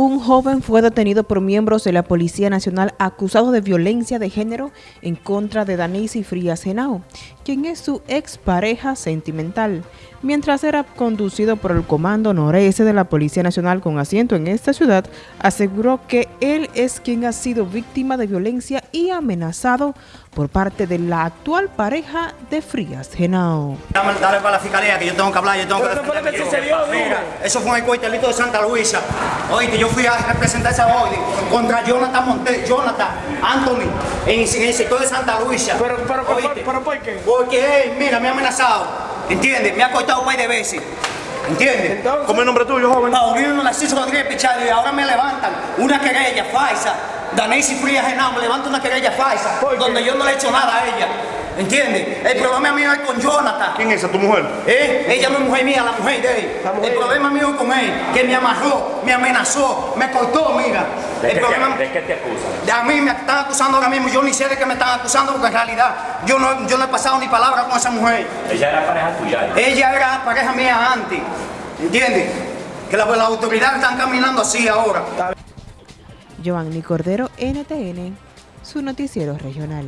Un joven fue detenido por miembros de la Policía Nacional acusado de violencia de género en contra de Danisi Frías Genao, quien es su expareja sentimental, mientras era conducido por el Comando Noreste de la Policía Nacional con asiento en esta ciudad, aseguró que él es quien ha sido víctima de violencia y amenazado por parte de la actual pareja de Frías Genao. Dale para la fiscalía que yo tengo que hablar, yo tengo que Mira, eso fue en el cuartelito de Santa Luisa. Oíste, yo fui a representar esa orden contra Jonathan Montes, Jonathan Anthony, en, el sector de Santa Luisa. Pero, pero, pero, ¿por qué? Porque él, mira, me ha amenazado, ¿entiendes? Me ha cortado un par de veces. ¿Entiendes? ¿Cómo es el nombre tuyo, joven? Paulino Narciso Rodríguez Pichardo y ahora me levantan una querella falsa. Danesi Frías Genao me levanta una querella falsa donde yo no le he hecho nada a ella. ¿Entiendes? El problema mío es con Jonathan. ¿Quién es esa, tu mujer? ¿Eh? Ella no es mujer mía, la mujer de él. El problema mío es con él, que me amarró, me amenazó, me cortó, mira. ¿De, el qué, problema... te, ¿De qué te acusan? De a mí me están acusando ahora mismo, yo ni sé de qué me están acusando porque en realidad yo no, yo no he pasado ni palabra con esa mujer. Ella era pareja tuya. Ella era pareja mía antes. ¿Entiendes? Que las la autoridades están caminando así ahora. Giovanni Cordero, NTN, su noticiero regional.